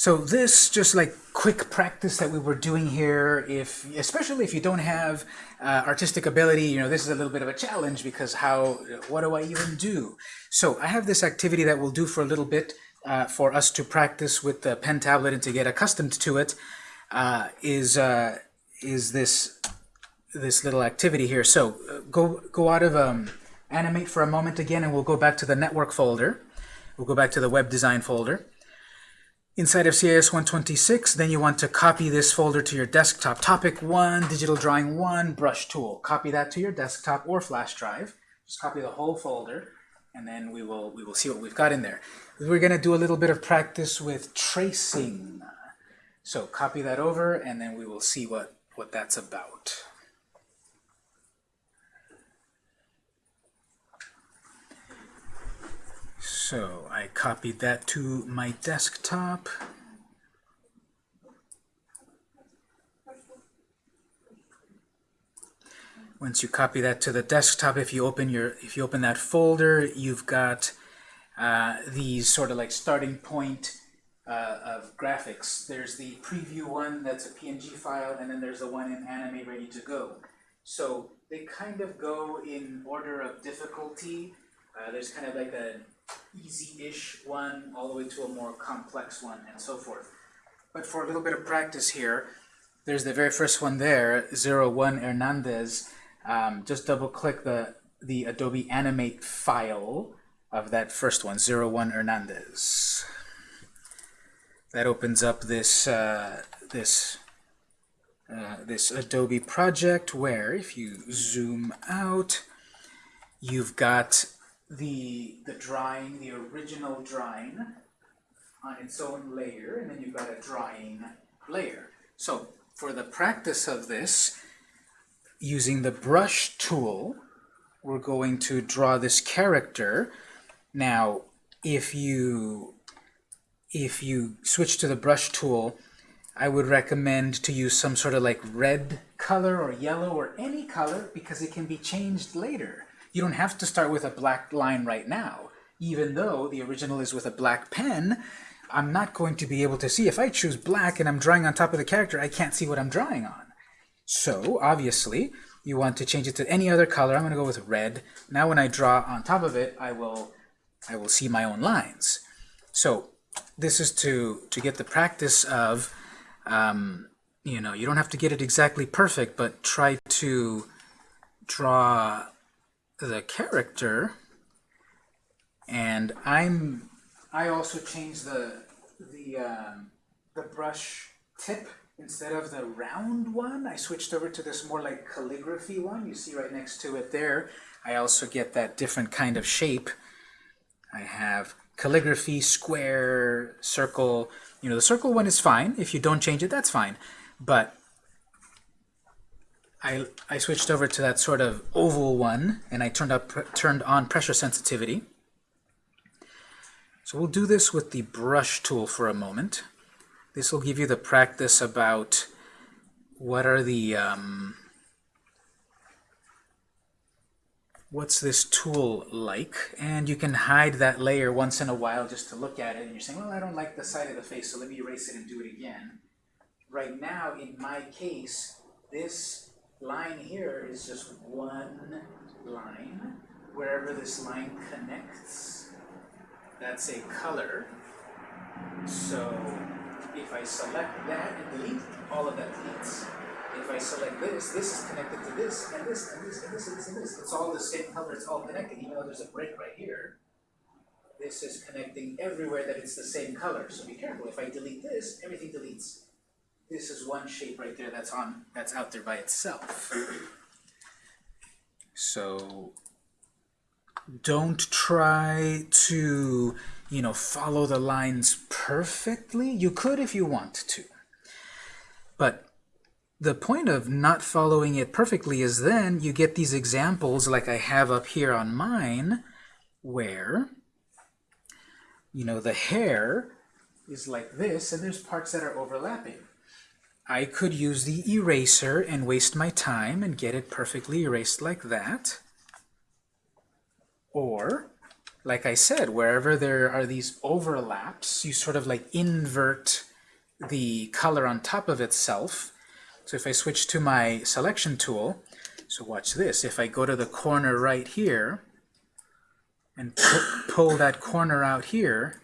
So this, just like quick practice that we were doing here, if especially if you don't have uh, artistic ability, you know, this is a little bit of a challenge because how, what do I even do? So I have this activity that we'll do for a little bit uh, for us to practice with the pen tablet and to get accustomed to it. Uh, is uh, is this this little activity here. So uh, go go out of um, animate for a moment again, and we'll go back to the network folder. We'll go back to the web design folder. Inside of CIS 126, then you want to copy this folder to your desktop. Topic 1, Digital Drawing 1, Brush Tool. Copy that to your desktop or flash drive. Just copy the whole folder, and then we will, we will see what we've got in there. We're going to do a little bit of practice with tracing. So copy that over, and then we will see what, what that's about. So I copied that to my desktop. Once you copy that to the desktop, if you open your if you open that folder, you've got uh, these sort of like starting point uh, of graphics. There's the preview one that's a PNG file, and then there's the one in Animate Ready to Go. So they kind of go in order of difficulty. Uh, there's kind of like a easy-ish one all the way to a more complex one and so forth. But for a little bit of practice here, there's the very first one there, 01 Hernandez. Um, just double click the, the Adobe Animate file of that first one, 01 Hernandez. That opens up this, uh, this, uh, this Adobe project where if you zoom out, you've got the, the drawing, the original drawing on its own layer, and then you've got a drawing layer. So for the practice of this, using the brush tool, we're going to draw this character. Now, if you if you switch to the brush tool, I would recommend to use some sort of like red color or yellow or any color because it can be changed later. You don't have to start with a black line right now. Even though the original is with a black pen, I'm not going to be able to see. If I choose black and I'm drawing on top of the character, I can't see what I'm drawing on. So, obviously, you want to change it to any other color. I'm going to go with red. Now when I draw on top of it, I will, I will see my own lines. So, this is to, to get the practice of, um, you know, you don't have to get it exactly perfect, but try to draw the character and I'm I also changed the the um, the brush tip instead of the round one. I switched over to this more like calligraphy one. You see right next to it there. I also get that different kind of shape. I have calligraphy square circle. You know the circle one is fine. If you don't change it that's fine. But I, I switched over to that sort of oval one, and I turned, up, turned on pressure sensitivity. So we'll do this with the brush tool for a moment. This will give you the practice about what are the, um, what's this tool like, and you can hide that layer once in a while just to look at it, and you're saying, well, I don't like the side of the face, so let me erase it and do it again. Right now, in my case, this line here is just one line. Wherever this line connects, that's a color. So if I select that and delete, all of that deletes. If I select this, this is connected to this, and this, and this, and this, and this, and this. It's all the same color, it's all connected, even though there's a break right here. This is connecting everywhere that it's the same color. So be careful, if I delete this, everything deletes this is one shape right there that's on that's out there by itself. So don't try to, you know, follow the lines perfectly. You could if you want to. But the point of not following it perfectly is then you get these examples like I have up here on mine where, you know, the hair is like this and there's parts that are overlapping. I could use the eraser and waste my time and get it perfectly erased like that. Or, like I said, wherever there are these overlaps, you sort of like invert the color on top of itself. So if I switch to my selection tool, so watch this. If I go to the corner right here and pu pull that corner out here,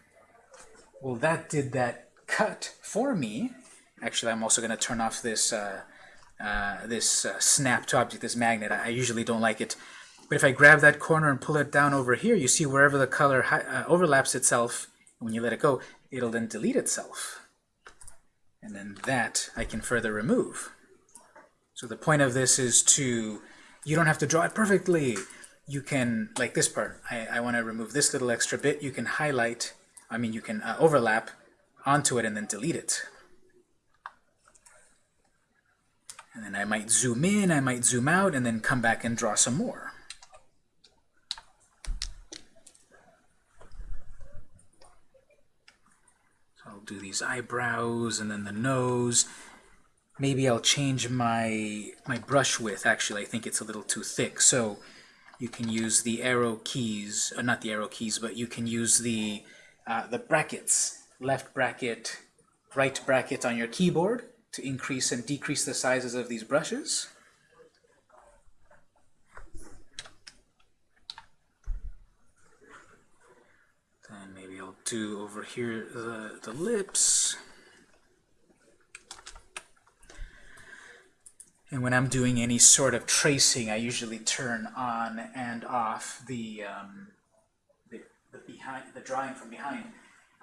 well, that did that cut for me. Actually, I'm also going to turn off this uh, uh, this uh, snap to object, this magnet. I usually don't like it. But if I grab that corner and pull it down over here, you see wherever the color uh, overlaps itself, when you let it go, it'll then delete itself. And then that I can further remove. So the point of this is to, you don't have to draw it perfectly. You can, like this part, I, I want to remove this little extra bit. You can highlight, I mean you can uh, overlap onto it and then delete it. And then I might zoom in, I might zoom out, and then come back and draw some more. So I'll do these eyebrows and then the nose. Maybe I'll change my, my brush width. Actually, I think it's a little too thick. So you can use the arrow keys, uh, not the arrow keys, but you can use the, uh, the brackets, left bracket, right bracket on your keyboard to increase and decrease the sizes of these brushes. Then maybe I'll do over here the, the lips. And when I'm doing any sort of tracing, I usually turn on and off the, um, the, the, behind, the drawing from behind.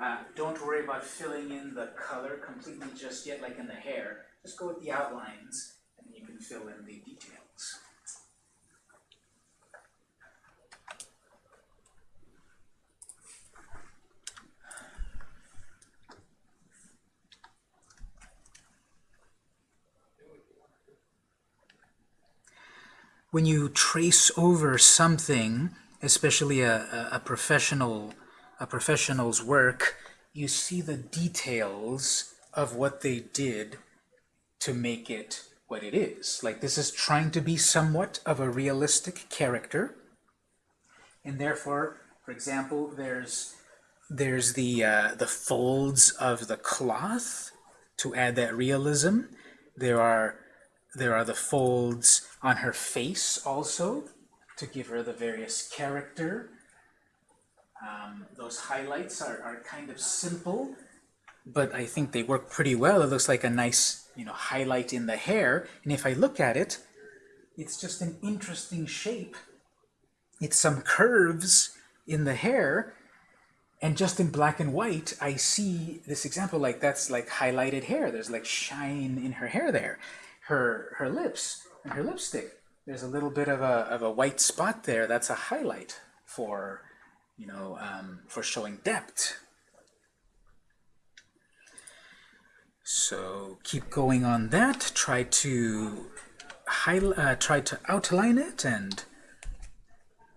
Uh, don't worry about filling in the color completely just yet, like in the hair. Just go with the outlines, and you can fill in the details. When you trace over something, especially a, a, a professional a professional's work, you see the details of what they did to make it what it is. Like this is trying to be somewhat of a realistic character. And therefore, for example, there's there's the uh, the folds of the cloth to add that realism. There are there are the folds on her face also to give her the various character um, those highlights are, are kind of simple, but I think they work pretty well. It looks like a nice you know, highlight in the hair. And if I look at it, it's just an interesting shape. It's some curves in the hair. And just in black and white, I see this example like that's like highlighted hair. There's like shine in her hair there. Her, her lips and her lipstick. There's a little bit of a, of a white spot there. That's a highlight for you know, um, for showing depth. So keep going on that. Try to uh, try to outline it, and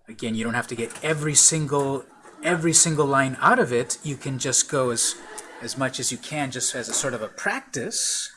again, you don't have to get every single every single line out of it. You can just go as as much as you can, just as a sort of a practice.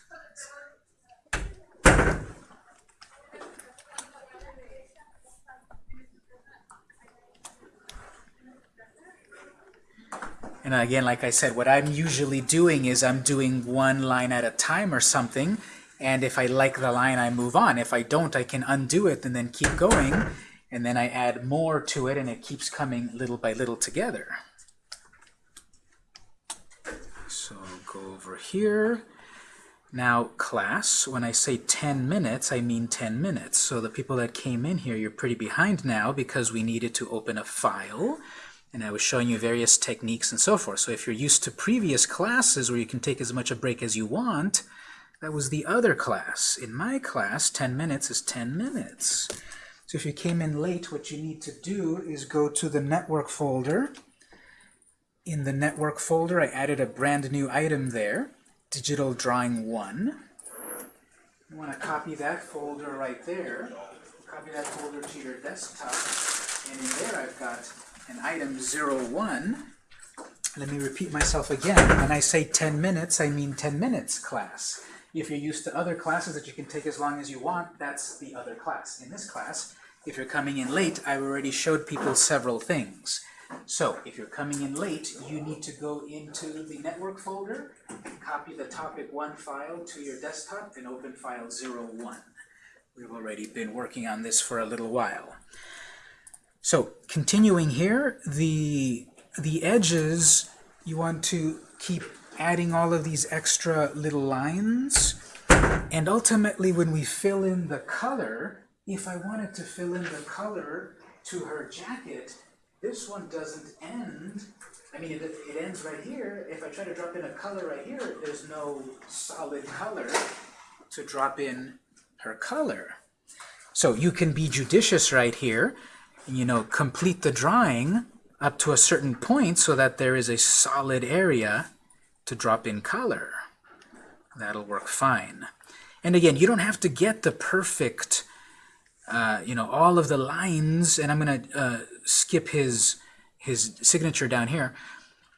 And again, like I said, what I'm usually doing is I'm doing one line at a time or something, and if I like the line, I move on. If I don't, I can undo it and then keep going, and then I add more to it, and it keeps coming little by little together. So go over here. Now, class, when I say 10 minutes, I mean 10 minutes. So the people that came in here, you're pretty behind now because we needed to open a file and I was showing you various techniques and so forth. So if you're used to previous classes where you can take as much a break as you want, that was the other class. In my class, 10 minutes is 10 minutes. So if you came in late, what you need to do is go to the network folder. In the network folder, I added a brand new item there, Digital Drawing 1. You want to copy that folder right there. Copy that folder to your desktop. And in there I've got in item 01, let me repeat myself again. When I say 10 minutes, I mean 10 minutes class. If you're used to other classes that you can take as long as you want, that's the other class. In this class, if you're coming in late, I've already showed people several things. So, if you're coming in late, you need to go into the network folder, copy the topic one file to your desktop and open file 01. We've already been working on this for a little while. So continuing here, the, the edges, you want to keep adding all of these extra little lines. And ultimately, when we fill in the color, if I wanted to fill in the color to her jacket, this one doesn't end. I mean, it, it ends right here. If I try to drop in a color right here, there's no solid color to drop in her color. So you can be judicious right here, you know, complete the drawing up to a certain point so that there is a solid area to drop in color. That'll work fine. And again, you don't have to get the perfect, uh, you know, all of the lines, and I'm going to uh, skip his, his signature down here,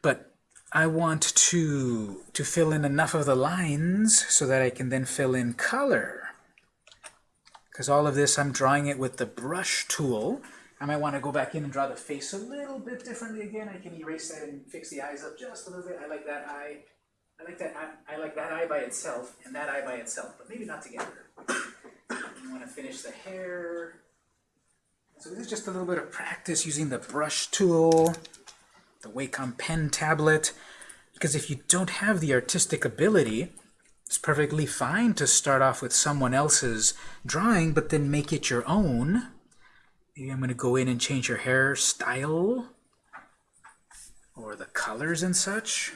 but I want to, to fill in enough of the lines so that I can then fill in color. Because all of this, I'm drawing it with the brush tool. I might want to go back in and draw the face a little bit differently again. I can erase that and fix the eyes up just a little bit. I like that eye. I like that eye, I like that eye by itself and that eye by itself, but maybe not together. You want to finish the hair. So this is just a little bit of practice using the brush tool, the Wacom pen tablet, because if you don't have the artistic ability, it's perfectly fine to start off with someone else's drawing, but then make it your own. Maybe I'm going to go in and change your hairstyle or the colors and such.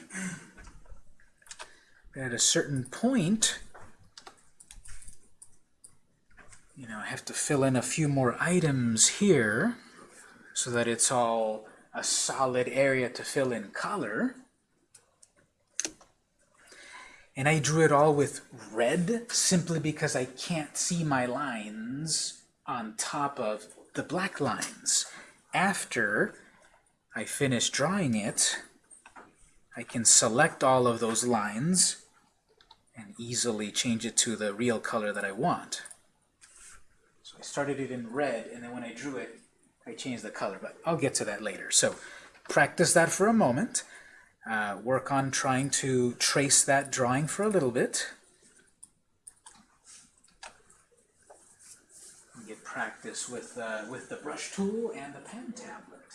But at a certain point, you know, I have to fill in a few more items here so that it's all a solid area to fill in color. And I drew it all with red simply because I can't see my lines on top of the black lines. After I finish drawing it, I can select all of those lines and easily change it to the real color that I want. So I started it in red, and then when I drew it, I changed the color, but I'll get to that later. So practice that for a moment. Uh, work on trying to trace that drawing for a little bit. Get practice with, uh, with the brush tool and the pen tablet.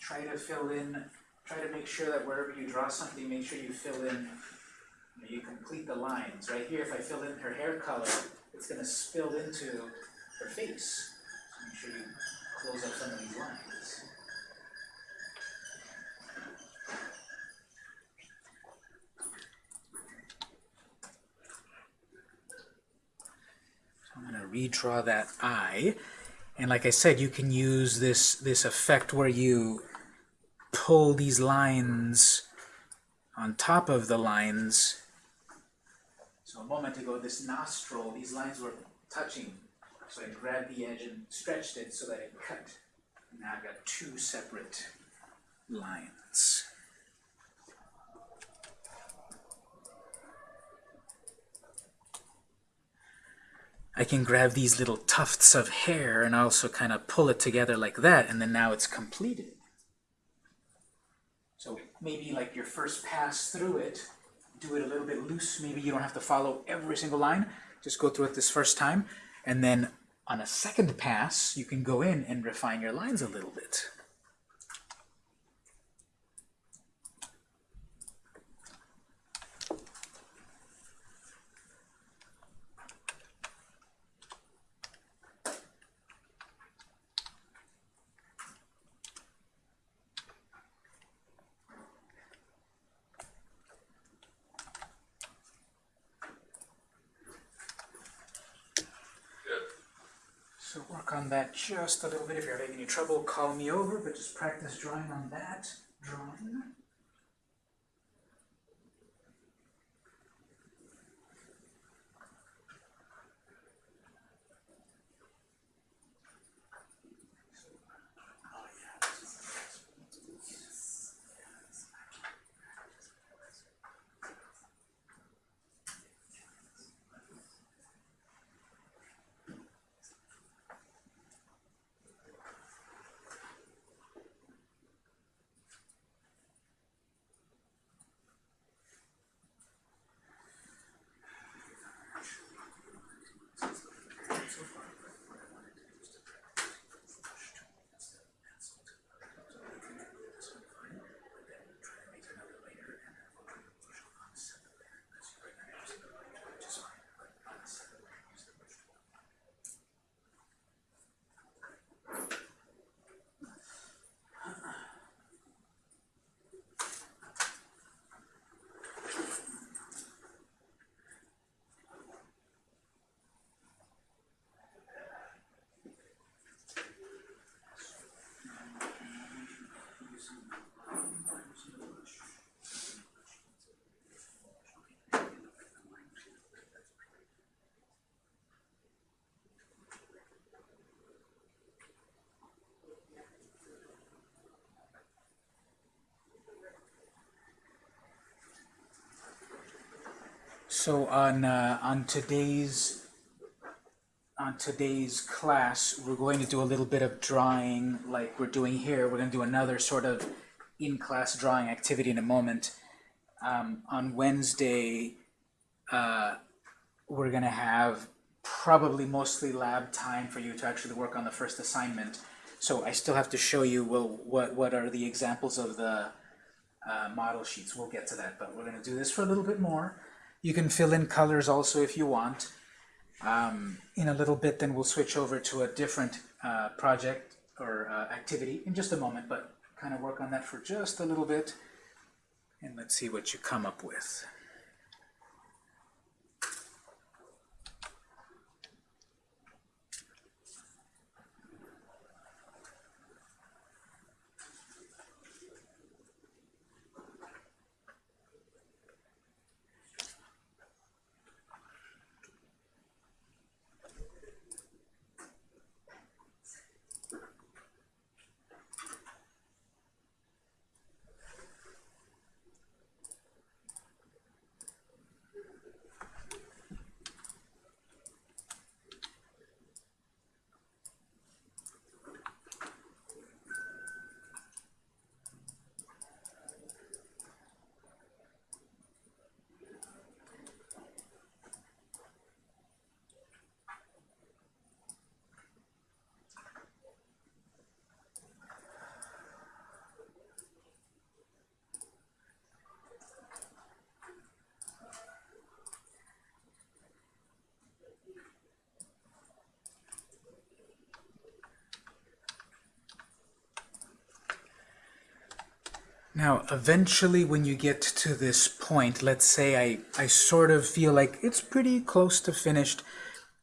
Try to fill in, try to make sure that wherever you draw something, make sure you fill in, you, know, you complete the lines. Right here, if I fill in her hair color, it's going to spill into her face. So make sure you close up some of these lines. I'm going to redraw that eye. And like I said, you can use this, this effect where you pull these lines on top of the lines. So a moment ago, this nostril, these lines were touching. So I grabbed the edge and stretched it so that it cut. Now I've got two separate lines. I can grab these little tufts of hair and also kind of pull it together like that, and then now it's completed. So maybe like your first pass through it, do it a little bit loose. Maybe you don't have to follow every single line. Just go through it this first time, and then on a second pass, you can go in and refine your lines a little bit. So work on that just a little bit. If you're having any trouble, call me over, but just practice drawing on that drawing. So on uh, on today's on today's class, we're going to do a little bit of drawing like we're doing here. We're going to do another sort of in-class drawing activity in a moment. Um, on Wednesday, uh, we're going to have probably mostly lab time for you to actually work on the first assignment. So I still have to show you well, what, what are the examples of the uh, model sheets. We'll get to that, but we're going to do this for a little bit more. You can fill in colors also if you want. Um, in a little bit, then we'll switch over to a different uh, project or uh, activity in just a moment, but kind of work on that for just a little bit. And let's see what you come up with. Now, eventually when you get to this point, let's say I, I sort of feel like it's pretty close to finished.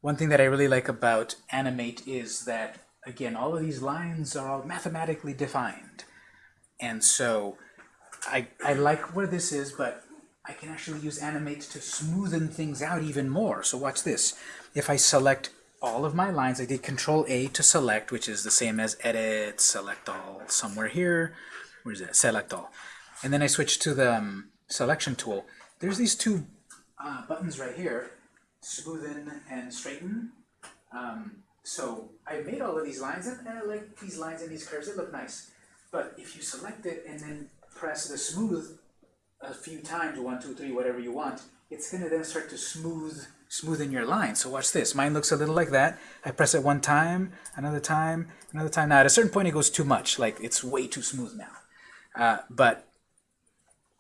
One thing that I really like about Animate is that, again, all of these lines are all mathematically defined. And so I, I like where this is, but I can actually use Animate to smoothen things out even more. So watch this. If I select all of my lines, I did Control A to select, which is the same as Edit, Select All, somewhere here where's that? Select all. And then I switch to the um, selection tool. There's these two uh, buttons right here, smoothen and straighten. Um, so I made all of these lines, and, and I like these lines and these curves, they look nice. But if you select it and then press the smooth a few times, one, two, three, whatever you want, it's going to then start to smooth smoothen your line. So watch this. Mine looks a little like that. I press it one time, another time, another time. Now at a certain point it goes too much. Like it's way too smooth now. Uh, but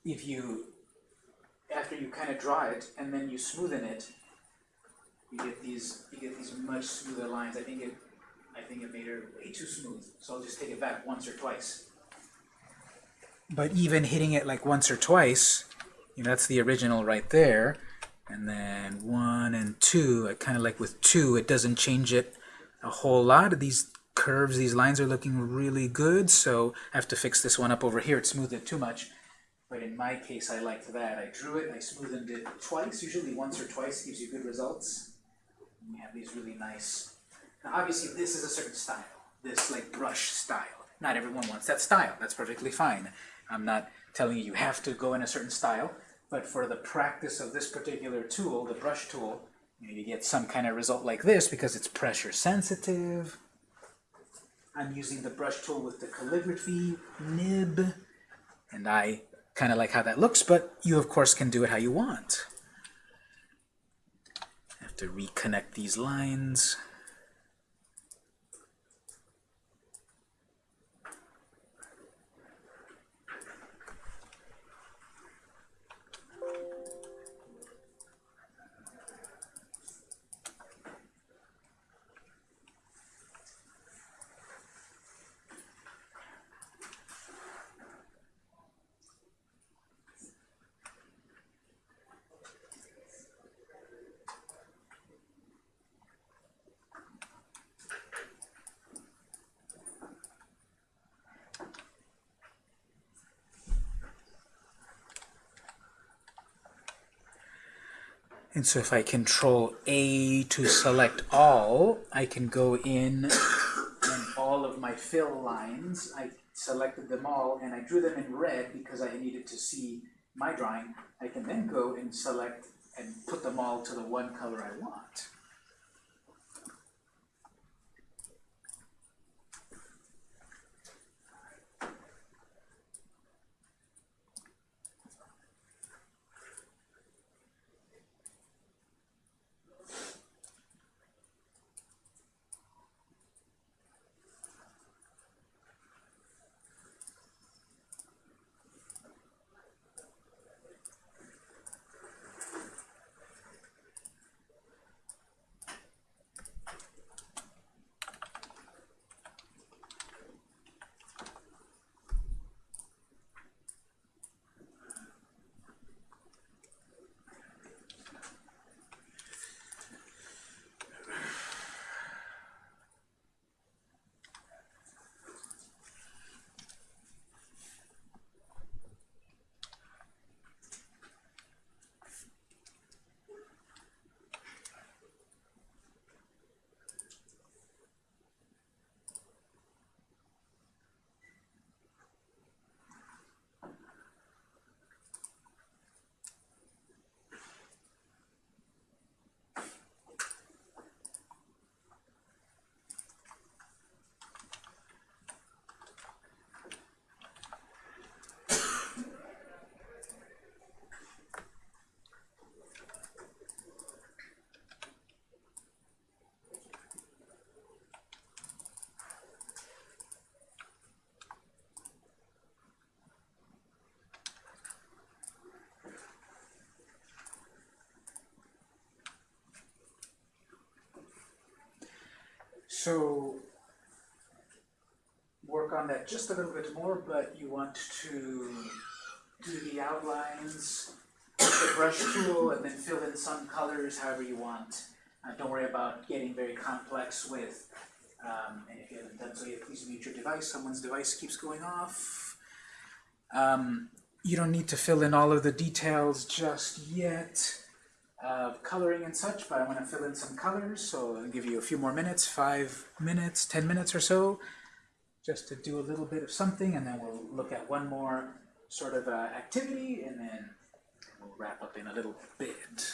if you, after you kind of draw it and then you smoothen it, you get these you get these much smoother lines. I think it I think it made her way too smooth. So I'll just take it back once or twice. But even hitting it like once or twice, you know, that's the original right there. And then one and two, I kind of like with two, it doesn't change it a whole lot. Of these curves, these lines are looking really good, so I have to fix this one up over here. It smoothed it too much. But in my case, I liked that. I drew it, I smoothed it twice, usually once or twice gives you good results. And you have these really nice... Now obviously this is a certain style, this like brush style. Not everyone wants that style, that's perfectly fine. I'm not telling you you have to go in a certain style, but for the practice of this particular tool, the brush tool, you, know, you get some kind of result like this because it's pressure sensitive, I'm using the brush tool with the calligraphy nib, and I kind of like how that looks, but you of course can do it how you want. I have to reconnect these lines. And so if I control A to select all, I can go in and all of my fill lines, I selected them all and I drew them in red because I needed to see my drawing. I can then go and select and put them all to the one color I want. So work on that just a little bit more, but you want to do the outlines with the brush tool and then fill in some colors however you want. Uh, don't worry about getting very complex with, um, and if you haven't done so yet, please mute your device. Someone's device keeps going off. Um, you don't need to fill in all of the details just yet of coloring and such, but I'm going to fill in some colors, so I'll give you a few more minutes, five minutes, ten minutes or so, just to do a little bit of something, and then we'll look at one more sort of uh, activity, and then we'll wrap up in a little bit.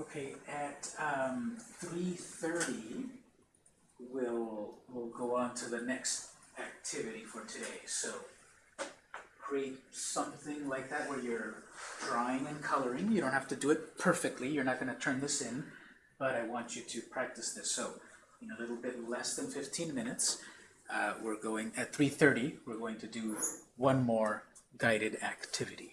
Okay, at um, three thirty, we'll, we'll go on to the next activity for today, so create something like that where you're drawing and coloring, you don't have to do it perfectly, you're not gonna turn this in, but I want you to practice this, so in a little bit less than fifteen minutes, uh, we're going, at three thirty, we're going to do one more guided activity.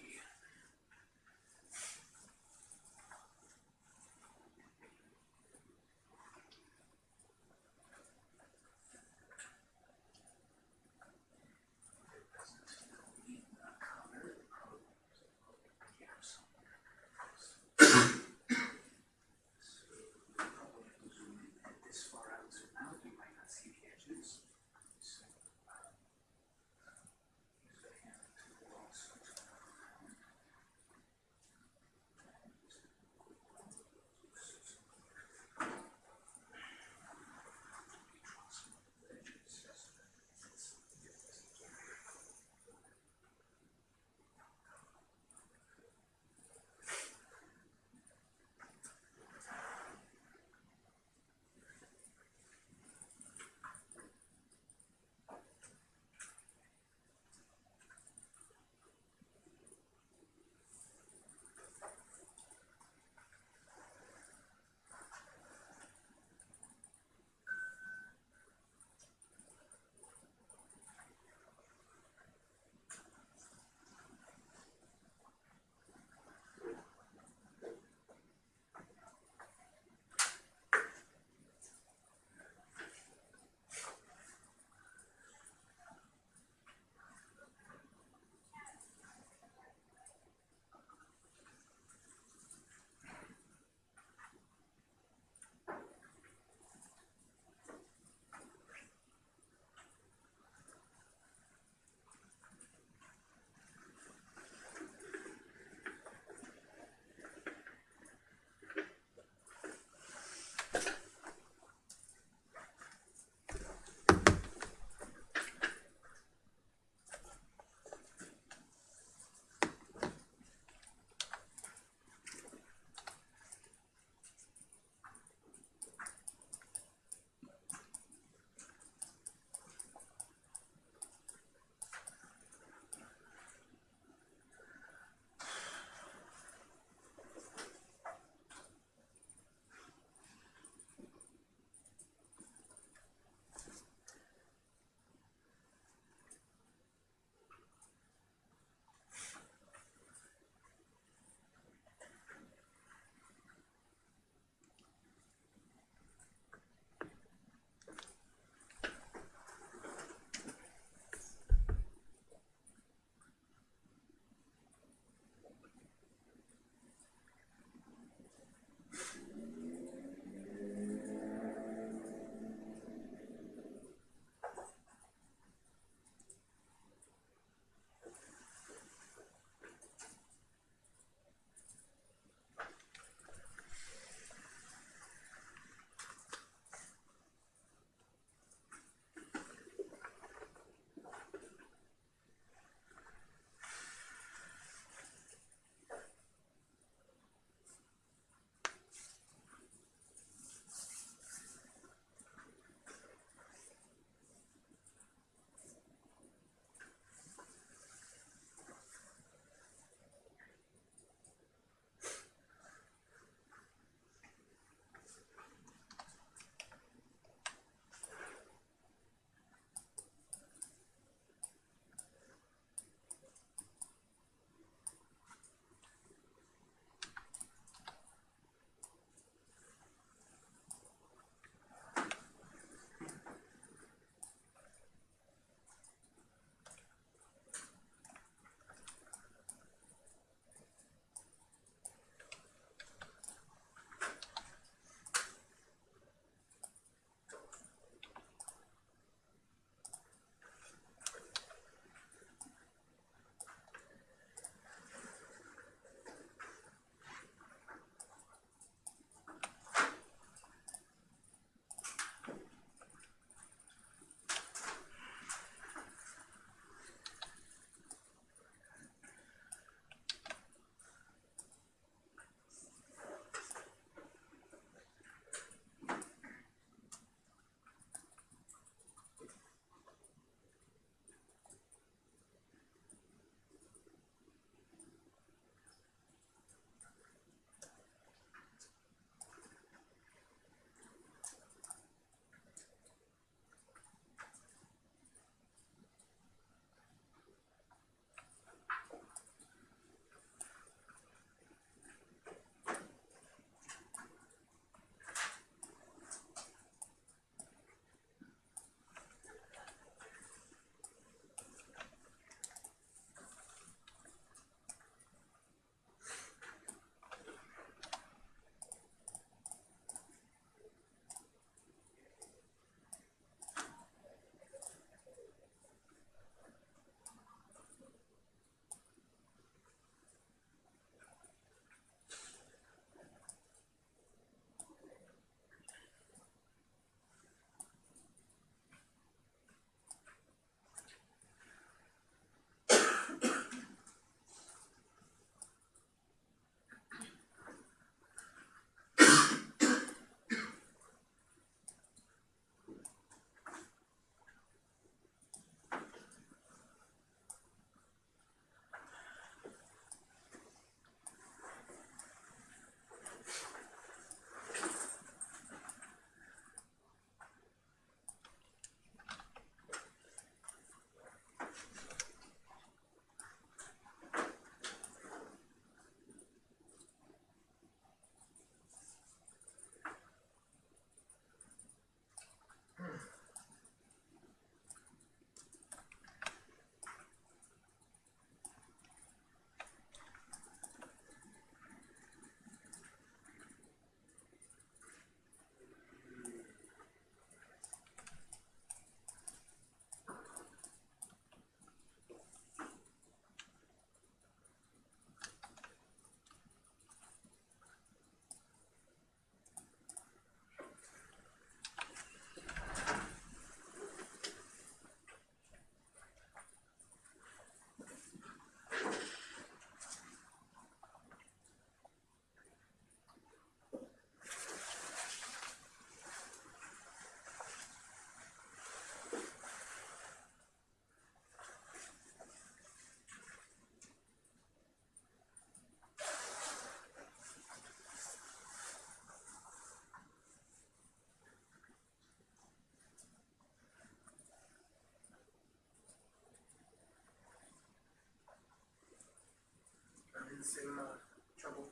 The same uh, trouble.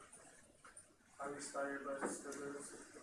I was inspired by the nervous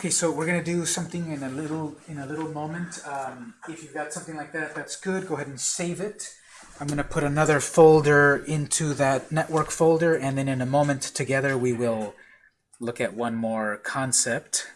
Okay, so we're gonna do something in a little in a little moment. Um, if you've got something like that, that's good. Go ahead and save it. I'm gonna put another folder into that network folder, and then in a moment together we will look at one more concept.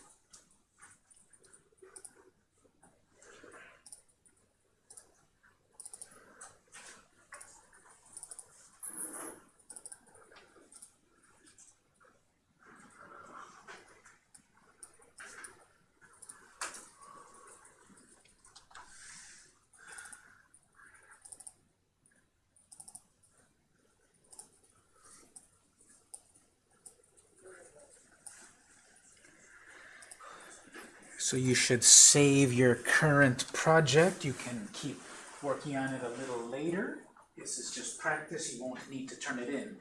So you should save your current project. You can keep working on it a little later. This is just practice. You won't need to turn it in.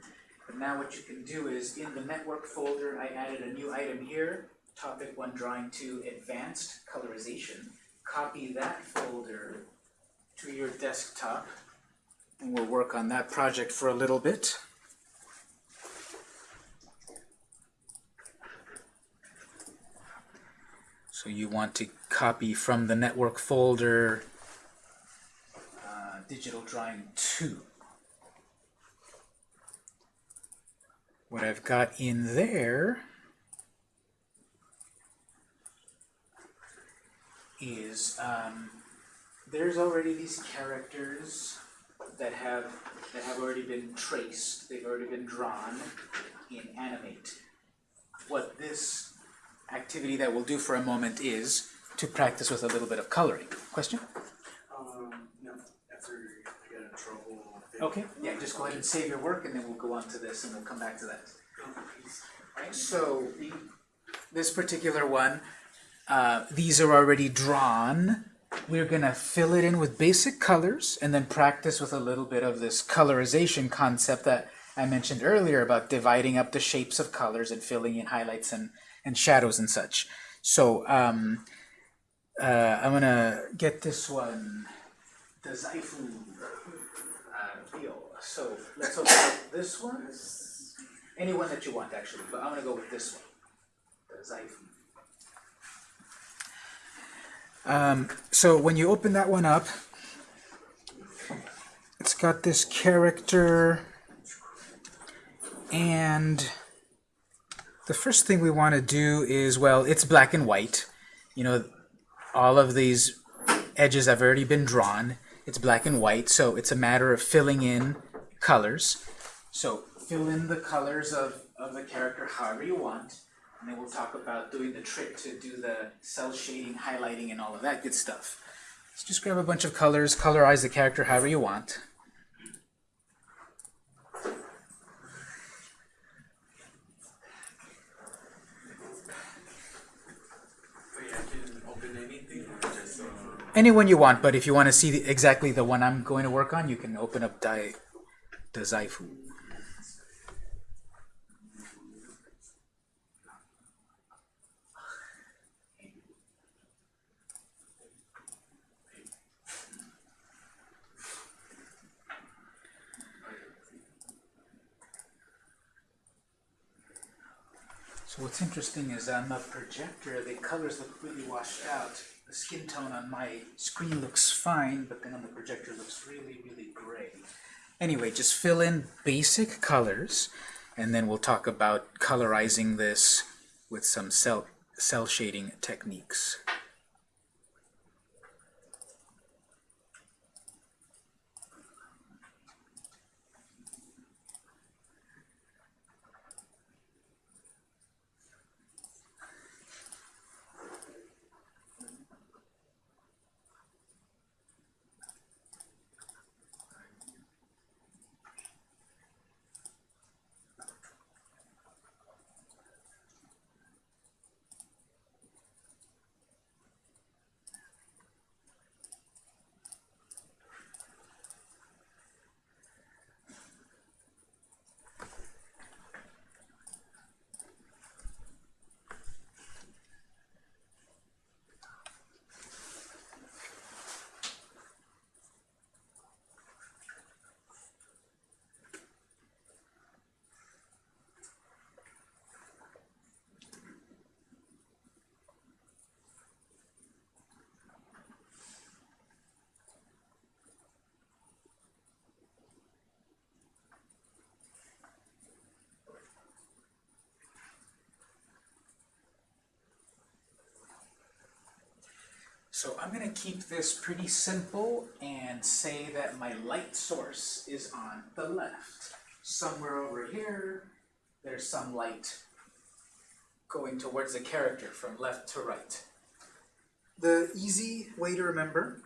But now what you can do is in the network folder, I added a new item here, topic one drawing two advanced colorization. Copy that folder to your desktop and we'll work on that project for a little bit. So you want to copy from the network folder uh, digital drawing 2. What I've got in there is um, there's already these characters that have that have already been traced. They've already been drawn in Animate. What this activity that we'll do for a moment is to to practice with a little bit of coloring. Question? Um, no, after I get in trouble. Okay, yeah, just go ahead and save your work and then we'll go on to this and we'll come back to that. Right, so this particular one, uh, these are already drawn. We're gonna fill it in with basic colors and then practice with a little bit of this colorization concept that I mentioned earlier about dividing up the shapes of colors and filling in highlights and, and shadows and such. So um, uh, I'm gonna get this one, the Zaifu uh, deal. So let's open up this one. Any one that you want, actually, but I'm gonna go with this one, the. Um, so when you open that one up, it's got this character, and the first thing we want to do is, well, it's black and white. You know, all of these edges have already been drawn. It's black and white, so it's a matter of filling in colors. So fill in the colors of, of the character however you want, and then we'll talk about doing the trick to do the cell shading, highlighting, and all of that good stuff. So just grab a bunch of colors, colorize the character however you want. Wait, I can open anything or just, uh, Anyone you want, but if you want to see the, exactly the one I'm going to work on, you can open up Dai, the Zaifu. So what's interesting is on the projector, the colors look really washed out. The skin tone on my screen looks fine, but then on the projector looks really, really gray. Anyway, just fill in basic colors, and then we'll talk about colorizing this with some cell, cell shading techniques. So I'm going to keep this pretty simple and say that my light source is on the left. Somewhere over here, there's some light going towards the character from left to right. The easy way to remember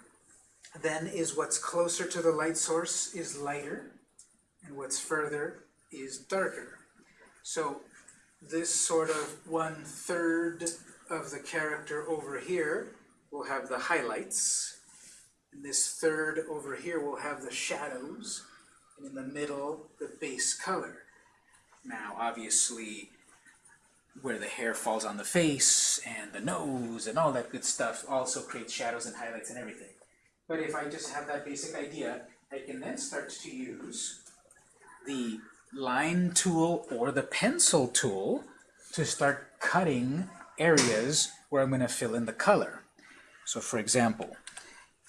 then is what's closer to the light source is lighter, and what's further is darker. So this sort of one-third of the character over here will have the highlights, and this third over here will have the shadows, and in the middle, the base color. Now, obviously, where the hair falls on the face, and the nose, and all that good stuff also creates shadows and highlights and everything. But if I just have that basic idea, I can then start to use the line tool or the pencil tool to start cutting areas where I'm going to fill in the color. So for example,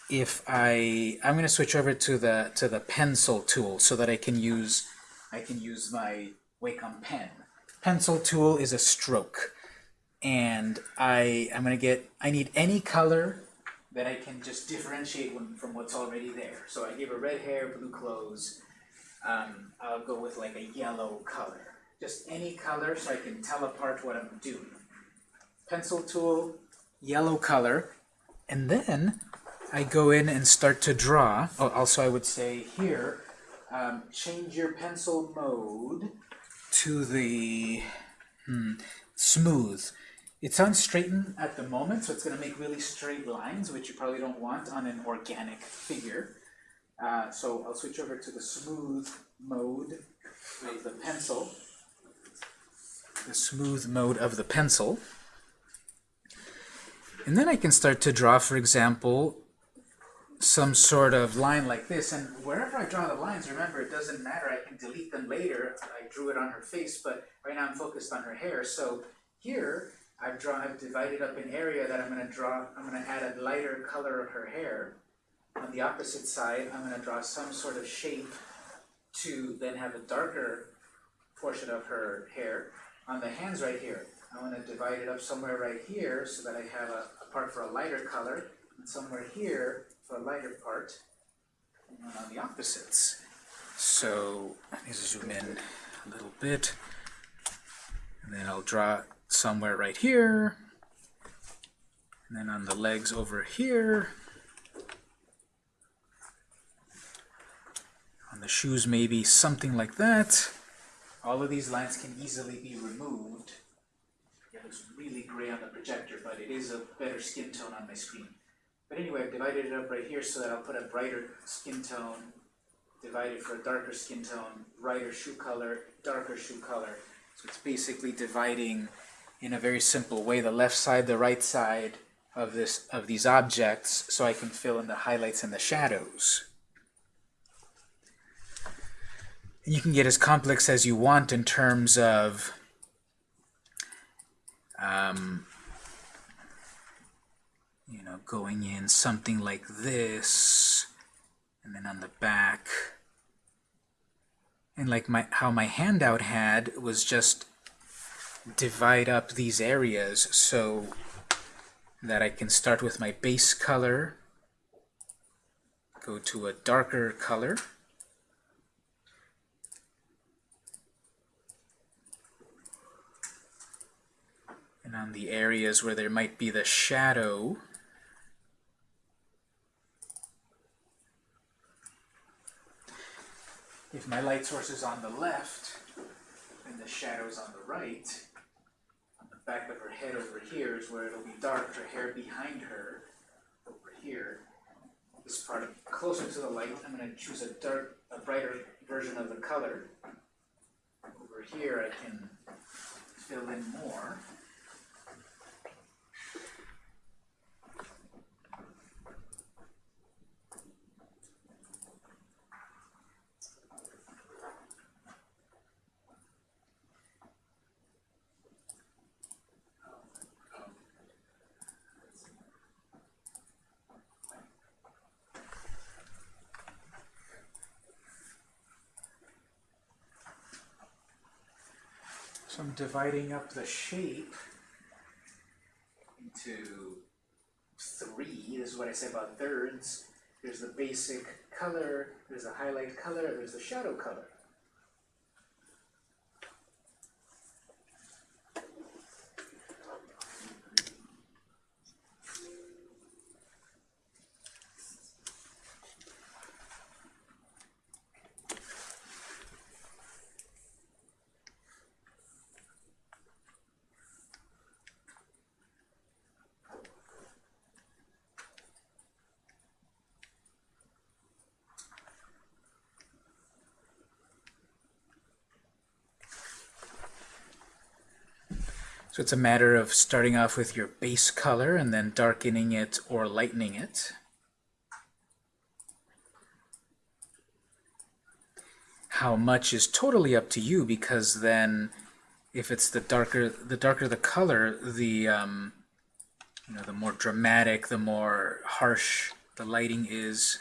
if I I'm going to switch over to the to the pencil tool so that I can use I can use my Wacom pen. Pencil tool is a stroke, and I I'm going to get I need any color that I can just differentiate from what's already there. So I gave her red hair, blue clothes. Um, I'll go with like a yellow color. Just any color so I can tell apart what I'm doing. Pencil tool, yellow color, And then I go in and start to draw. Oh, also, I would say here, um, change your pencil mode to the hmm, smooth. It's on straighten at the moment, so it's going to make really straight lines, which you probably don't want on an organic figure. Uh, so I'll switch over to the smooth mode of the pencil. The smooth mode of the pencil. And then I can start to draw, for example, some sort of line like this. And wherever I draw the lines, remember, it doesn't matter. I can delete them later. I drew it on her face, but right now I'm focused on her hair. So here, I've drawn, I've divided up an area that I'm going to draw, I'm going to add a lighter color of her hair. On the opposite side, I'm going to draw some sort of shape to then have a darker portion of her hair. On the hands right here, I'm going to divide it up somewhere right here so that I have a part for a lighter color, and somewhere here for a lighter part, and then on the opposites. So I let me zoom in a little bit, and then I'll draw somewhere right here, and then on the legs over here, on the shoes maybe something like that. All of these lines can easily be removed. Looks really gray on the projector, but it is a better skin tone on my screen. But anyway, I've divided it up right here so that I'll put a brighter skin tone, divided for a darker skin tone, brighter shoe color, darker shoe color. So it's basically dividing in a very simple way the left side, the right side of this of these objects so I can fill in the highlights and the shadows. And you can get as complex as you want in terms of um, you know, going in something like this, and then on the back, and like my how my handout had was just divide up these areas so that I can start with my base color, go to a darker color, and on the areas where there might be the shadow, if my light source is on the left and the shadow is on the right, on the back of her head over here is where it'll be dark, her hair behind her, over here, this part closer to the light, I'm going to choose a dark, a brighter version of the color. Over here I can fill in more. Dividing up the shape into three. This is what I said about thirds. There's the basic color, there's the highlight color, there's the shadow color. So it's a matter of starting off with your base color and then darkening it or lightening it. How much is totally up to you because then if it's the darker the darker the color, the um, you know the more dramatic, the more harsh the lighting is.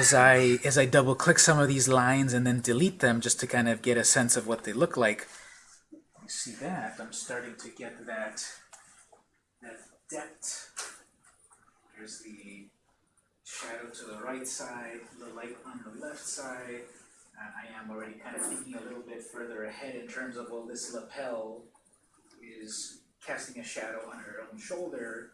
As I as I double click some of these lines and then delete them just to kind of get a sense of what they look like. You see that? I'm starting to get that that depth. There's the shadow to the right side, the light on the left side. Uh, I am already kind of thinking a little bit further ahead in terms of well, this lapel is casting a shadow on her own shoulder.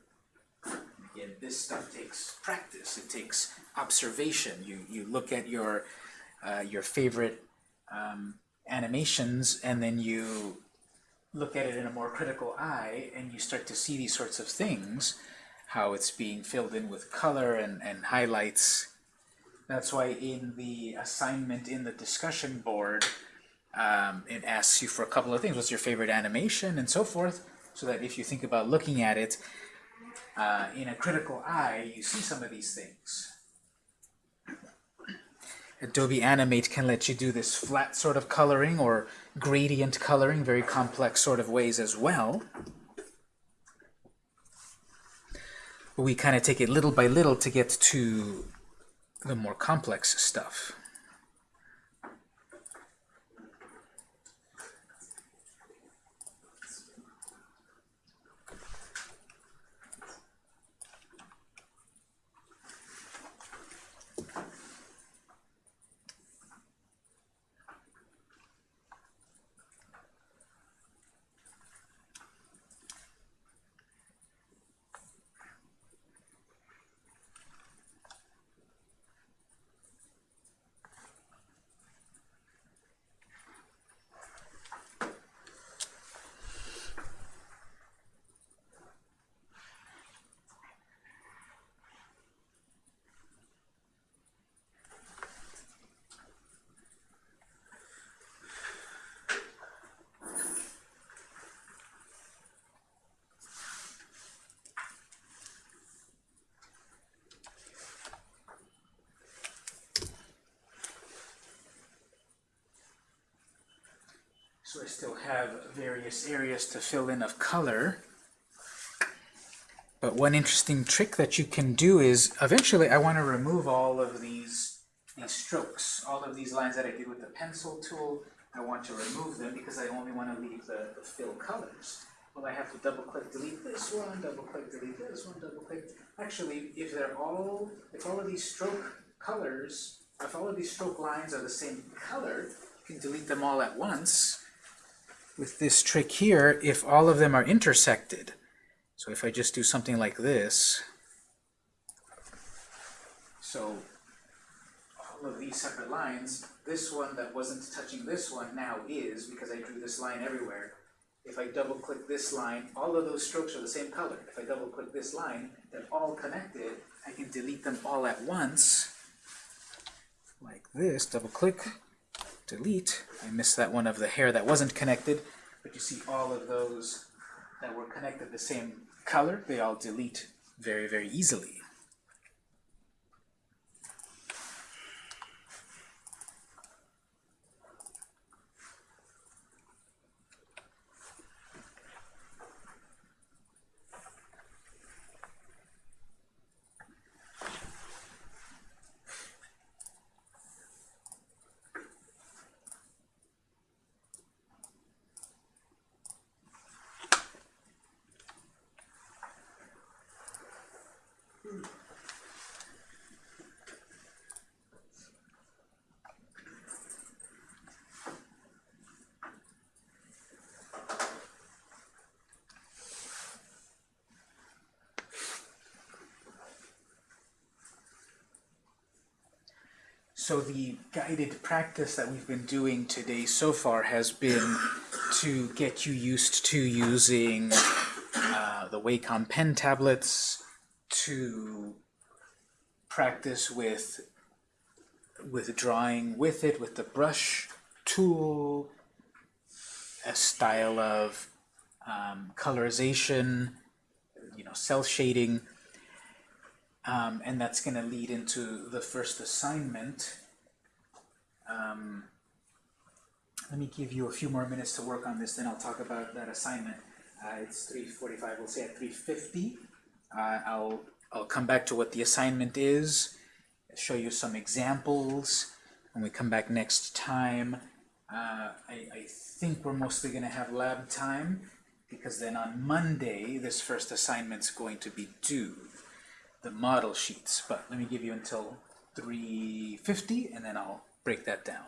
Again, this stuff takes practice. It takes observation. You you look at your uh, your favorite um, animations, and then you look at it in a more critical eye, and you start to see these sorts of things, how it's being filled in with color and and highlights. That's why in the assignment in the discussion board, um, it asks you for a couple of things. What's your favorite animation and so forth, so that if you think about looking at it uh, in a critical eye, you see some of these things. Adobe Animate can let you do this flat sort of coloring or gradient coloring, very complex sort of ways as well. We kind of take it little by little to get to the more complex stuff. So I still have various areas to fill in of color. But one interesting trick that you can do is, eventually I want to remove all of these, these strokes, all of these lines that I did with the pencil tool. I want to remove them because I only want to leave the, the fill colors. Well, I have to double click, delete this one, double click, delete this one, double click. Actually, if they're all, if all of these stroke colors, if all of these stroke lines are the same color, you can delete them all at once with this trick here if all of them are intersected. So if I just do something like this, so all of these separate lines, this one that wasn't touching this one now is because I drew this line everywhere. If I double click this line, all of those strokes are the same color. If I double click this line, they're all connected. I can delete them all at once, like this, double click, delete. I missed that one of the hair that wasn't connected, but you see all of those that were connected the same color, they all delete very, very easily. So the guided practice that we've been doing today so far has been to get you used to using uh, the Wacom pen tablets, to practice with with drawing with it, with the brush tool, a style of um, colorization, you know, cel shading, um, and that's going to lead into the first assignment. Um, let me give you a few more minutes to work on this, then I'll talk about that assignment. Uh, it's 3.45, we'll say at 3.50. Uh, I'll, I'll come back to what the assignment is, show you some examples. When we come back next time, uh, I, I think we're mostly going to have lab time because then on Monday, this first assignment's going to be due the model sheets, but let me give you until 350 and then I'll break that down.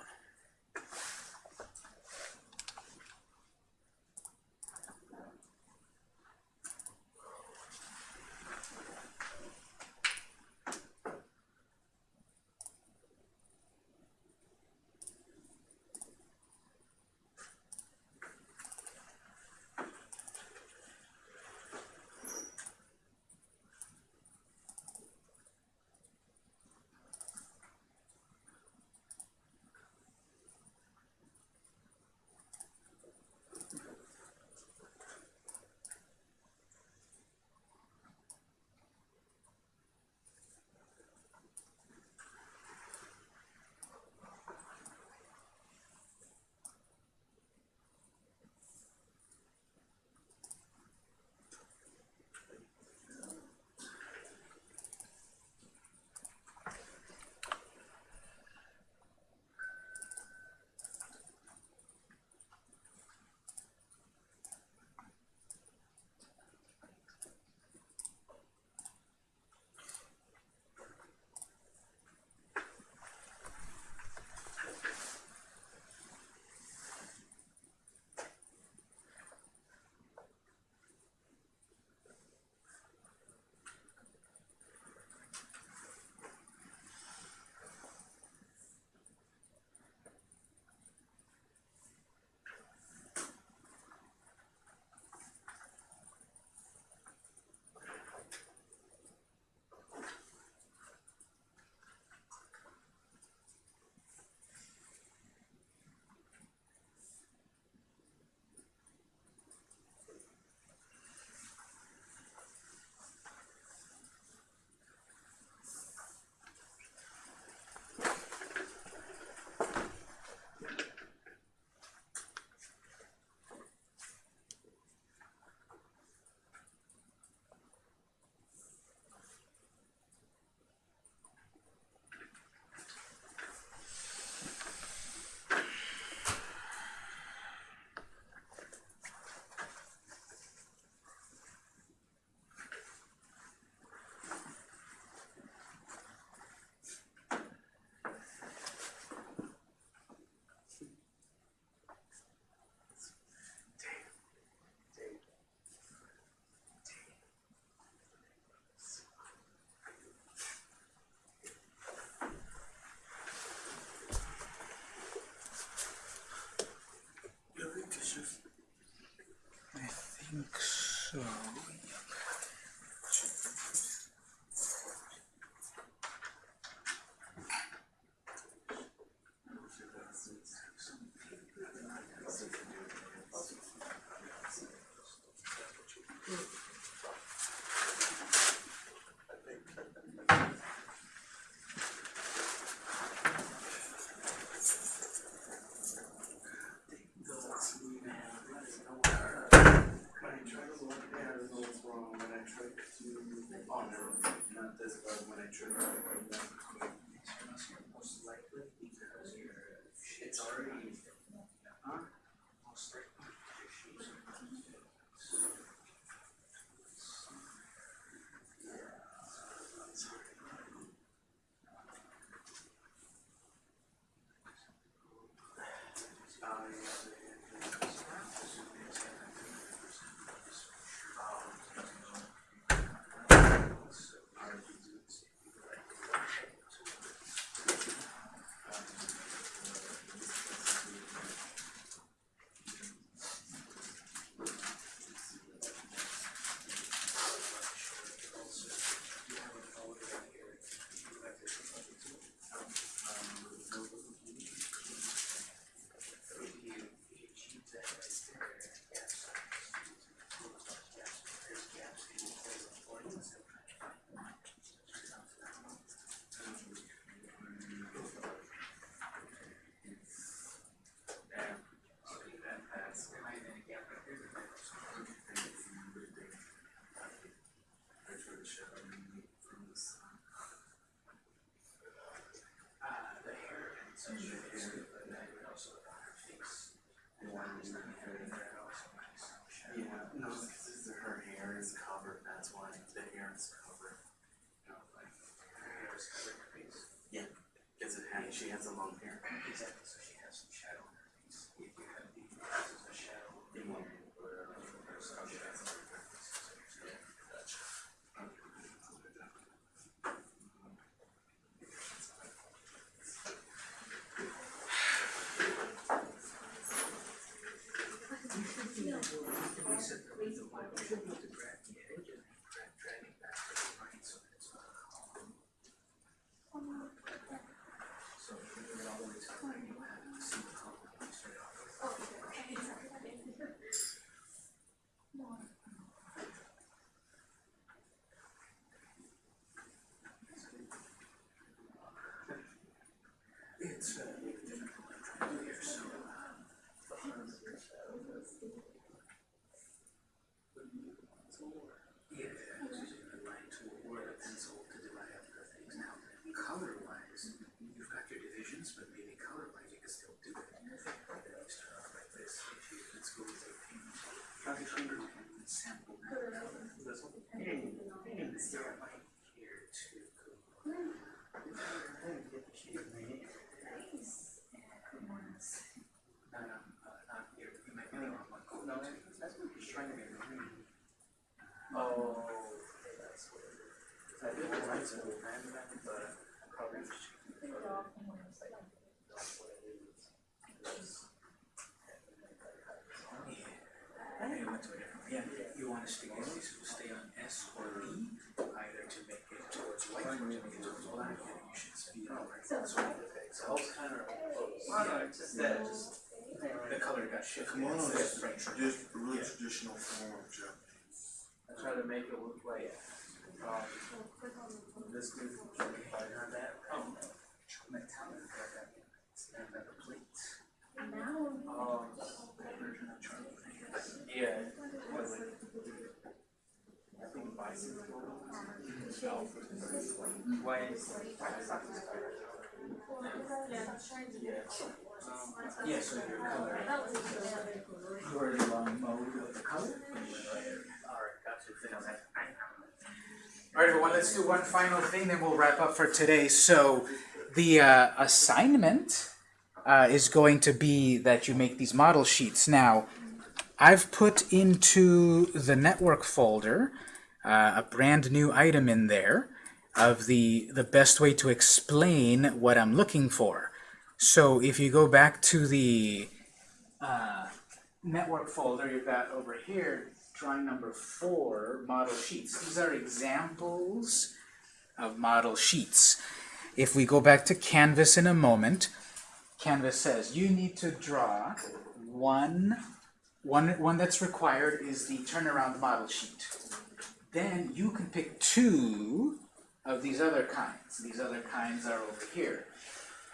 Sim. Yeah, to a you stick this, so stay on S or B, either to make it towards white or to make it towards black, and you should speed up. That's what is. So it's kind of. Yeah, just that, just. The color got shifted. Right. tradi- real traditional form of Japanese. I try to make it look like, yeah, so your color, mode of the color. alright, then I was like, I All right, everyone, let's do one final thing, then we'll wrap up for today. So the uh, assignment uh, is going to be that you make these model sheets. Now, I've put into the network folder uh, a brand new item in there of the, the best way to explain what I'm looking for. So if you go back to the uh, network folder, you've got over here, drawing number four, model sheets. These are examples of model sheets. If we go back to Canvas in a moment, Canvas says you need to draw one, one, one that's required is the turnaround model sheet. Then you can pick two of these other kinds. These other kinds are over here.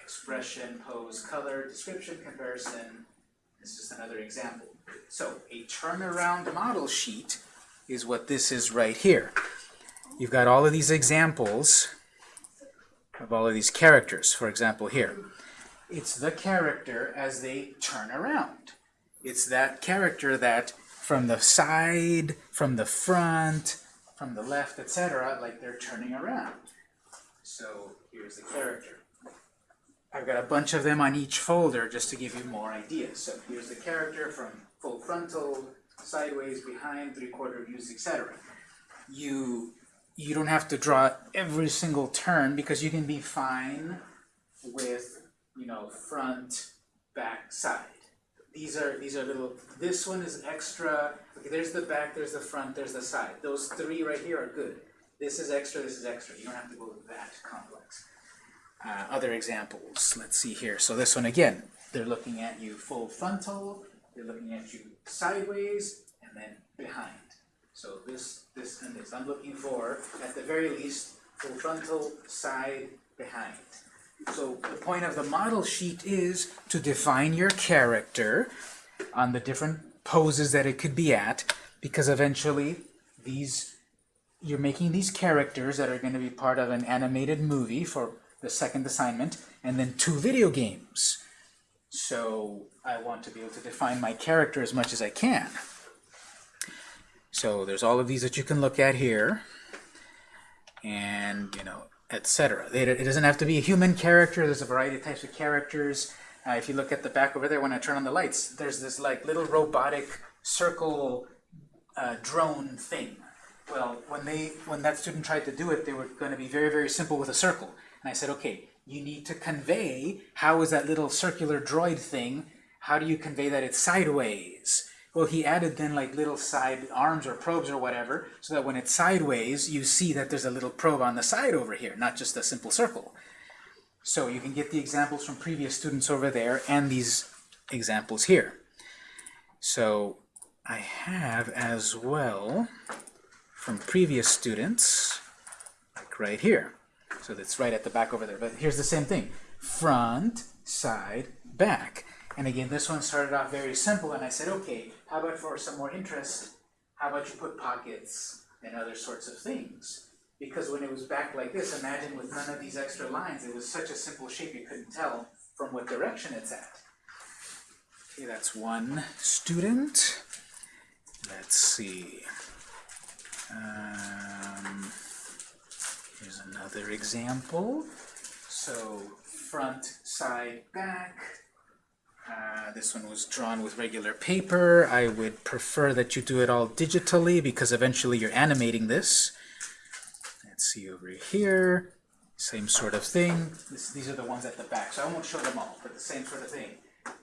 Expression, pose, color, description, comparison, this is another example. So a turnaround model sheet is what this is right here. You've got all of these examples of all of these characters. For example, here. It's the character as they turn around. It's that character that from the side, from the front, from the left, etc., like they're turning around. So here's the character. I've got a bunch of them on each folder just to give you more ideas. So here's the character from full frontal, sideways, behind, three-quarter views, etc. You you don't have to draw every single turn because you can be fine with you know front, back, side. These are these are little. This one is extra. Okay, there's the back, there's the front, there's the side. Those three right here are good. This is extra. This is extra. You don't have to go that complex uh, other examples. Let's see here. So this one again, they're looking at you full frontal, they're looking at you sideways, and then behind. So this, this, and this. I'm looking for, at the very least, full frontal, side, behind. So the point of the model sheet is to define your character on the different poses that it could be at, because eventually these you're making these characters that are going to be part of an animated movie for the second assignment, and then two video games. So I want to be able to define my character as much as I can. So there's all of these that you can look at here, and you know, etc. It, doesn't have to be a human character. There's a variety of types of characters. Uh, if you look at the back over there, when I turn on the lights, there's this like little robotic circle uh, drone thing. Well, when they when that student tried to do it, they were going to be very very simple with a circle. And I said, okay, you need to convey how is that little circular droid thing? How do you convey that it's sideways? Well, he added then like little side arms or probes or whatever, so that when it's sideways, you see that there's a little probe on the side over here, not just a simple circle. So you can get the examples from previous students over there and these examples here. So I have as well from previous students, like right here. So that's right at the back over there. But here's the same thing. Front, side, back. And again, this one started off very simple, and I said, okay, how about for some more interest, how about you put pockets and other sorts of things? Because when it was back like this, imagine with none of these extra lines, it was such a simple shape you couldn't tell from what direction it's at. Okay, that's one student. Let's see. Um, here's another example. So front, side, back. Uh, this one was drawn with regular paper. I would prefer that you do it all digitally because eventually you're animating this. Let's see over here. Same sort of thing. This, these are the ones at the back, so I won't show them all, but the same sort of thing.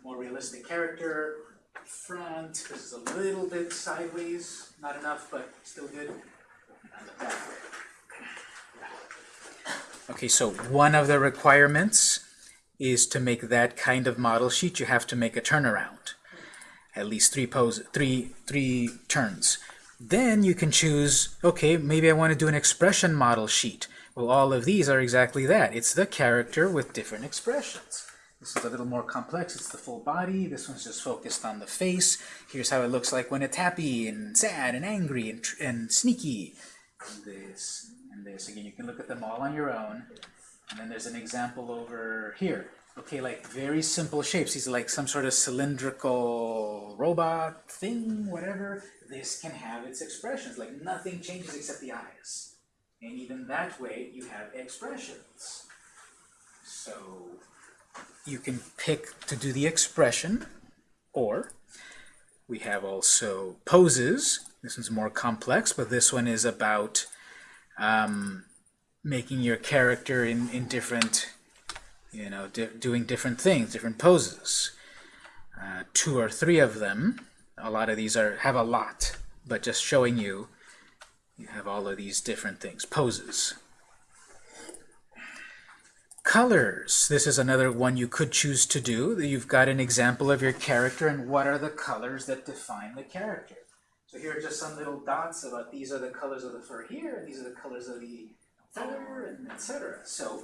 More realistic character, front, this is a little bit sideways, not enough, but still good. On the back. Okay, so one of the requirements is to make that kind of model sheet, you have to make a turnaround. At least three pose, three, three turns. Then you can choose, okay, maybe I want to do an expression model sheet. Well, all of these are exactly that. It's the character with different expressions. This is a little more complex. It's the full body. This one's just focused on the face. Here's how it looks like when it's happy and sad and angry and, and sneaky. And this this. Again, you can look at them all on your own. And then there's an example over here. Okay, like very simple shapes. These are like some sort of cylindrical robot thing, whatever. This can have its expressions. Like nothing changes except the eyes. And even that way, you have expressions. So you can pick to do the expression, or we have also poses. This one's more complex, but this one is about um, making your character in, in different, you know, di doing different things, different poses. Uh, two or three of them. A lot of these are have a lot, but just showing you, you have all of these different things, poses. Colors. This is another one you could choose to do. You've got an example of your character and what are the colors that define the character. So here are just some little dots about these are the colors of the fur here, and these are the colors of the feather, and etc. So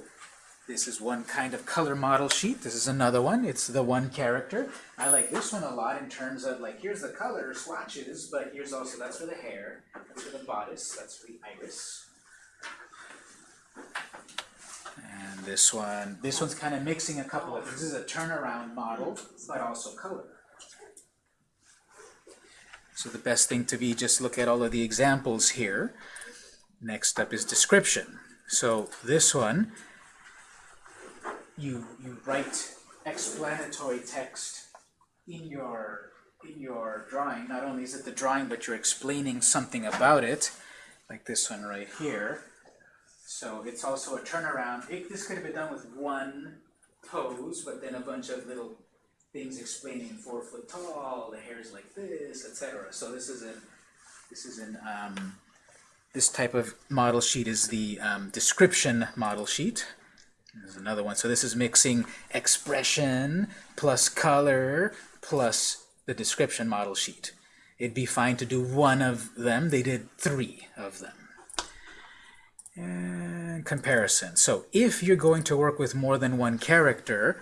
this is one kind of color model sheet. This is another one. It's the one character. I like this one a lot in terms of like here's the color swatches, but here's also that's for the hair, that's for the bodice, that's for the iris. And this one, this one's kind of mixing a couple of. This is a turnaround model, but also color. So the best thing to be just look at all of the examples here. Next up is description. So this one, you you write explanatory text in your in your drawing. Not only is it the drawing, but you're explaining something about it, like this one right here. So it's also a turnaround. It, this could have been done with one pose, but then a bunch of little things explaining four foot tall, the hair is like this, etc. So this is a this is an um, this type of model sheet is the um, description model sheet. There's another one. So this is mixing expression plus color plus the description model sheet. It'd be fine to do one of them. They did three of them. And comparison. So if you're going to work with more than one character,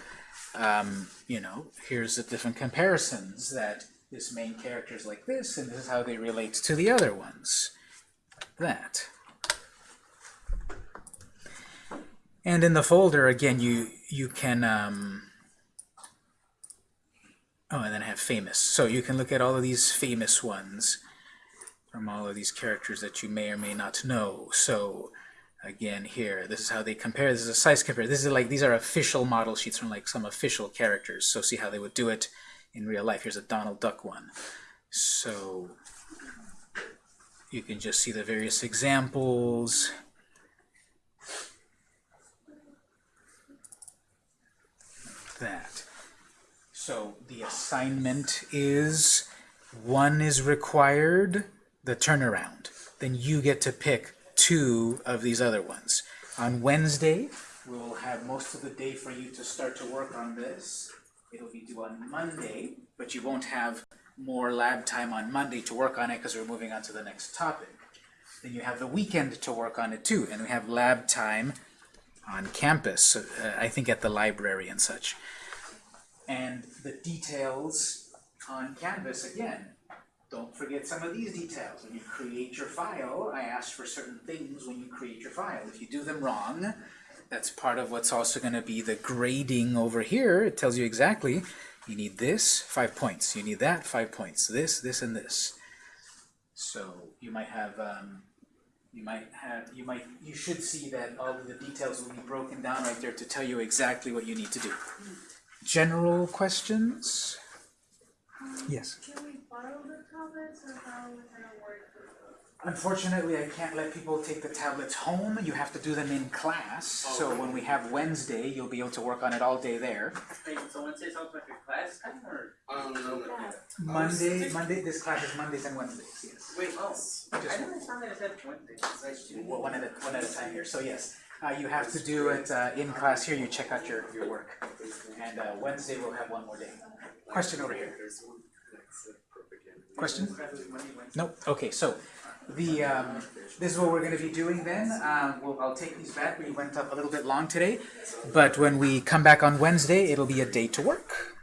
um, you know, here's the different comparisons that this main character is like this, and this is how they relate to the other ones. That. And in the folder, again, you you can um, oh, and then I have famous. So you can look at all of these famous ones from all of these characters that you may or may not know. So again here. This is how they compare. This is a size compare. This is like these are official model sheets from like some official characters. So see how they would do it in real life. Here's a Donald Duck one. So you can just see the various examples. That. So the assignment is one is required the turnaround. Then you get to pick two of these other ones. On Wednesday, we'll have most of the day for you to start to work on this. It'll be due on Monday, but you won't have more lab time on Monday to work on it because we're moving on to the next topic. Then you have the weekend to work on it too, and we have lab time on campus, uh, I think at the library and such. And the details on Canvas, again, don't forget some of these details. When you create your file, I asked for certain things when you create your file. If you do them wrong, that's part of what's also going to be the grading over here. It tells you exactly, you need this, five points. You need that, five points. This, this, and this. So you might have, um, you might have, you might, you should see that all of the details will be broken down right there to tell you exactly what you need to do. General questions? Yes. Can we borrow the tablets or how would that work? Unfortunately, I can't let people take the tablets home. You have to do them in class. So when we have Wednesday, you'll be able to work on it all day there. Wait, so Wednesday's also like a class time or? Um, no, no, Monday, Monday, this class is Mondays and Wednesdays, yes. Wait, oh, I Just never thought that it said Wednesday. Well, one at a, one at a time here. So yes, uh, you have to do it uh, in class here. You check out your, your work. And uh, Wednesday we'll have one more day. Question over here. Question? Nope. Okay, so the um, this is what we're going to be doing then. Um, we'll, I'll take these back. We went up a little bit long today, but when we come back on Wednesday, it'll be a day to work.